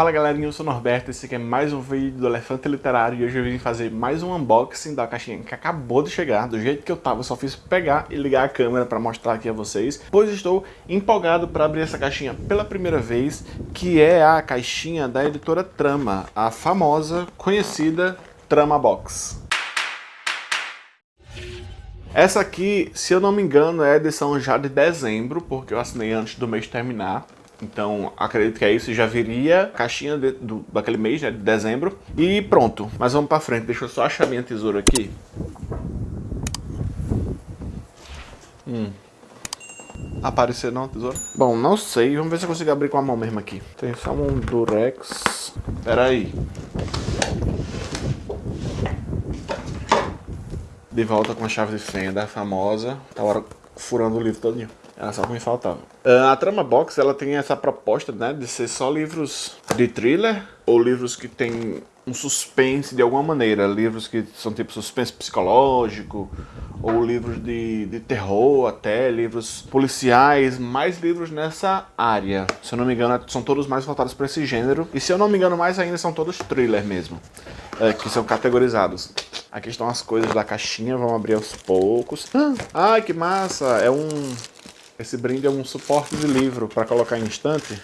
Fala galerinha, eu sou o Norberto, esse aqui é mais um vídeo do Elefante Literário e hoje eu vim fazer mais um unboxing da caixinha que acabou de chegar, do jeito que eu tava, eu só fiz pegar e ligar a câmera para mostrar aqui a vocês, pois estou empolgado para abrir essa caixinha pela primeira vez, que é a caixinha da editora Trama, a famosa, conhecida Trama Box. Essa aqui, se eu não me engano, é a edição já de dezembro, porque eu assinei antes do mês terminar. Então, acredito que é isso, já viria a caixinha de, do, daquele mês, né, de dezembro. E pronto, mas vamos pra frente. Deixa eu só achar minha tesoura aqui. Hum. Aparecer não, tesoura? Bom, não sei. Vamos ver se eu consigo abrir com a mão mesmo aqui. Tem só um durex. Pera aí. De volta com a chave de fenda famosa. Tá hora furando o livro todinho. Era só o que me faltava. Uh, a Trama Box, ela tem essa proposta, né, de ser só livros de thriller, ou livros que tem um suspense de alguma maneira, livros que são tipo suspense psicológico, ou livros de, de terror até, livros policiais, mais livros nessa área. Se eu não me engano, são todos mais voltados para esse gênero, e se eu não me engano mais ainda, são todos thriller mesmo, uh, que são categorizados. Aqui estão as coisas da caixinha, vamos abrir aos poucos. Ah, ai, que massa! É um esse brinde é um suporte de livro para colocar em estante.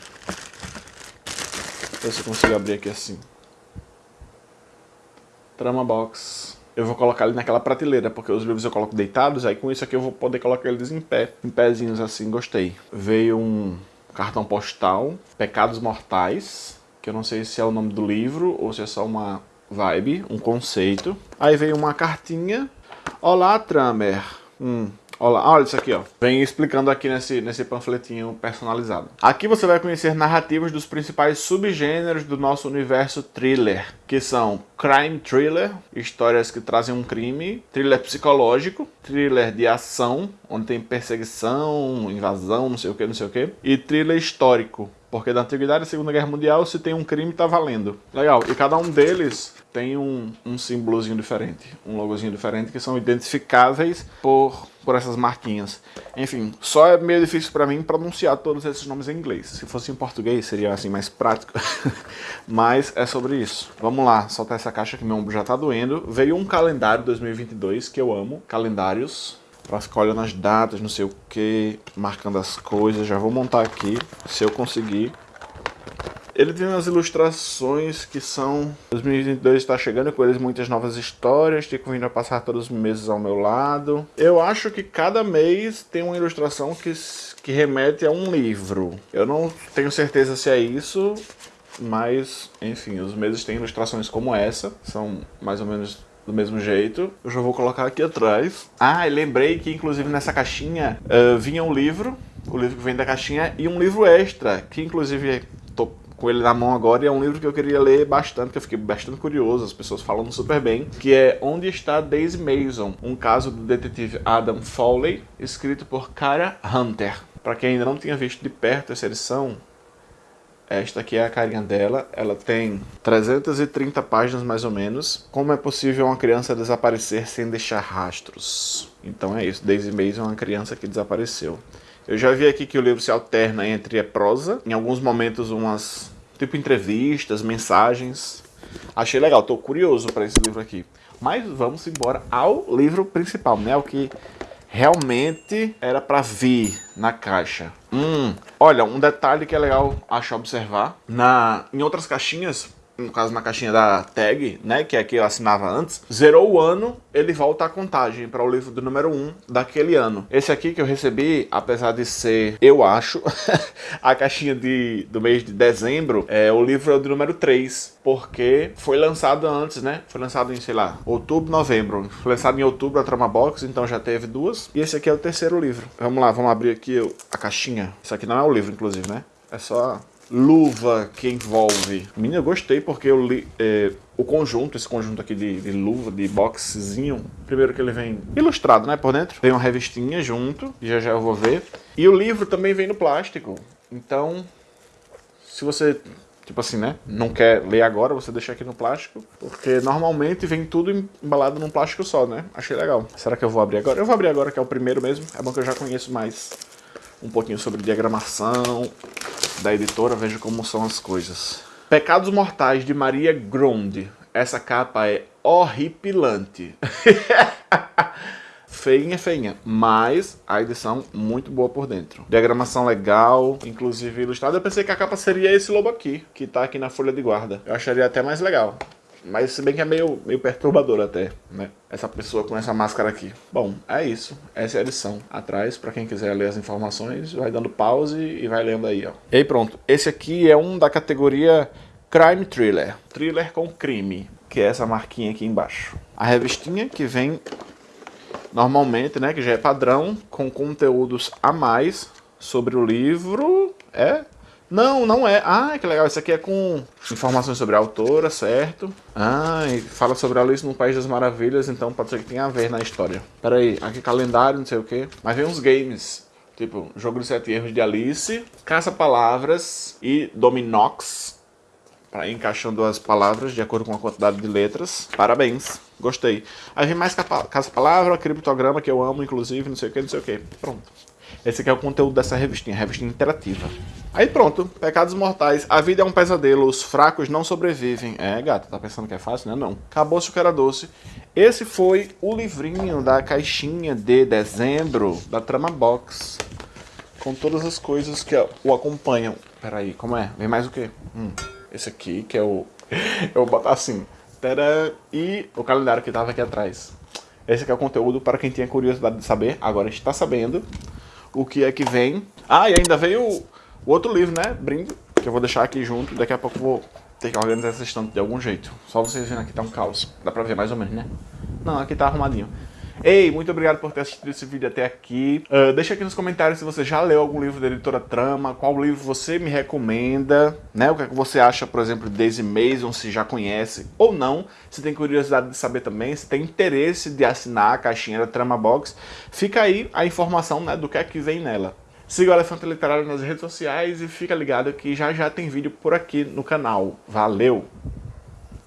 Ver se eu consigo abrir aqui assim. Trama box. Eu vou colocar ele naquela prateleira, porque os livros eu coloco deitados, aí com isso aqui eu vou poder colocar eles em pé. Em pezinhos assim, gostei. Veio um cartão postal, Pecados Mortais, que eu não sei se é o nome do livro ou se é só uma vibe, um conceito. Aí veio uma cartinha. Olá, Tramer. Hum, Olha, olha isso aqui, ó. Vem explicando aqui nesse, nesse panfletinho personalizado. Aqui você vai conhecer narrativas dos principais subgêneros do nosso universo thriller, que são crime thriller, histórias que trazem um crime, thriller psicológico, thriller de ação, onde tem perseguição, invasão, não sei o que, não sei o que, e thriller histórico, porque da Antiguidade e Segunda Guerra Mundial, se tem um crime, tá valendo. Legal. E cada um deles tem um, um símbolozinho diferente, um logozinho diferente, que são identificáveis por, por essas marquinhas. Enfim, só é meio difícil para mim pronunciar todos esses nomes em inglês. Se fosse em português, seria assim mais prático. Mas é sobre isso. Vamos lá, soltar essa caixa que meu ombro já tá doendo. Veio um calendário 2022 que eu amo. Calendários para ficar olhando as datas, não sei o que, marcando as coisas. Já vou montar aqui, se eu conseguir. Ele tem umas ilustrações que são... 2022 está chegando com eles muitas novas histórias, fico vindo a passar todos os meses ao meu lado. Eu acho que cada mês tem uma ilustração que, que remete a um livro. Eu não tenho certeza se é isso, mas, enfim, os meses têm ilustrações como essa, são mais ou menos do mesmo jeito. Eu já vou colocar aqui atrás. Ah, e lembrei que inclusive nessa caixinha uh, vinha um livro, o livro que vem da caixinha, e um livro extra, que inclusive tô com ele na mão agora e é um livro que eu queria ler bastante, que eu fiquei bastante curioso, as pessoas falando super bem, que é Onde está Daisy Mason, um caso do detetive Adam Foley, escrito por Cara Hunter. Para quem ainda não tinha visto de perto essa edição, esta aqui é a carinha dela, ela tem 330 páginas mais ou menos. Como é possível uma criança desaparecer sem deixar rastros? Então é isso, Daisy Mason é uma criança que desapareceu. Eu já vi aqui que o livro se alterna entre a prosa, em alguns momentos umas tipo entrevistas, mensagens. Achei legal, estou curioso para esse livro aqui. Mas vamos embora ao livro principal, né? O que realmente era para vir na caixa. Hum, olha, um detalhe que é legal achar observar. Na, em outras caixinhas, no caso na caixinha da tag, né, que é que eu assinava antes, zerou o ano, ele volta a contagem para o livro do número 1 daquele ano. Esse aqui que eu recebi, apesar de ser, eu acho, a caixinha de, do mês de dezembro, é o livro é o do número 3, porque foi lançado antes, né? Foi lançado em, sei lá, outubro, novembro. Foi lançado em outubro a Trama Box, então já teve duas. E esse aqui é o terceiro livro. Vamos lá, vamos abrir aqui a caixinha. Isso aqui não é o livro, inclusive, né? É só luva que envolve. Menina, eu gostei porque eu li, é, o conjunto, esse conjunto aqui de, de, luva, de boxezinho, primeiro que ele vem ilustrado, né, por dentro. Vem uma revistinha junto, já já eu vou ver. E o livro também vem no plástico. Então, se você, tipo assim, né, não quer ler agora, você deixa aqui no plástico. Porque normalmente vem tudo embalado num plástico só, né? Achei legal. Será que eu vou abrir agora? Eu vou abrir agora, que é o primeiro mesmo. É bom que eu já conheço mais um pouquinho sobre diagramação, da editora, veja como são as coisas. Pecados Mortais, de Maria Gronde. Essa capa é horripilante. feinha, feinha, mas a edição muito boa por dentro. Diagramação legal, inclusive ilustrada. Eu pensei que a capa seria esse lobo aqui, que tá aqui na folha de guarda. Eu acharia até mais legal. Mas se bem que é meio, meio perturbador até, né? Essa pessoa com essa máscara aqui. Bom, é isso. Essa é a edição. Atrás, para quem quiser ler as informações, vai dando pause e vai lendo aí, ó. E aí pronto. Esse aqui é um da categoria Crime Thriller. Thriller com crime, que é essa marquinha aqui embaixo. A revistinha que vem normalmente, né, que já é padrão, com conteúdos a mais sobre o livro. É não, não é. Ah, que legal. Isso aqui é com informações sobre a autora, certo? Ah, e fala sobre a Alice no País das Maravilhas, então pode ser que tenha a ver na história. Pera aí, aqui calendário, não sei o que. Mas vem uns games. Tipo, Jogo dos Sete Erros de Alice, Caça-Palavras e Dominox. Pra ir encaixando as palavras de acordo com a quantidade de letras. Parabéns, gostei. Aí vem mais Caça-Palavra, Criptograma, que eu amo, inclusive, não sei o que, não sei o que. Pronto. Esse aqui é o conteúdo dessa revistinha, revistinha interativa. Aí pronto, Pecados Mortais. A vida é um pesadelo, os fracos não sobrevivem. É, gata, tá pensando que é fácil, né? Não. Acabou-se o que doce. Esse foi o livrinho da caixinha de dezembro da Trama Box. Com todas as coisas que o acompanham. Peraí, como é? Vem mais o quê? Hum, esse aqui, que é o... Eu vou botar assim. Tadã, e o calendário que tava aqui atrás. Esse aqui é o conteúdo para quem tinha curiosidade de saber. Agora está sabendo o que é que vem. Ah, e ainda veio o, outro livro, né? Brinde, que eu vou deixar aqui junto. Daqui a pouco vou ter que organizar essa estante de algum jeito. Só vocês verem aqui, tá um caos. Dá pra ver mais ou menos, né? Não, aqui tá arrumadinho. Ei, muito obrigado por ter assistido esse vídeo até aqui. Uh, deixa aqui nos comentários se você já leu algum livro da editora Trama, qual livro você me recomenda, né? O que, é que você acha, por exemplo, de Daisy Mason, se já conhece ou não. Se tem curiosidade de saber também, se tem interesse de assinar a caixinha da Trama Box, fica aí a informação né, do que é que vem nela. Siga o Elefante Literário nas redes sociais e fica ligado que já já tem vídeo por aqui no canal. Valeu!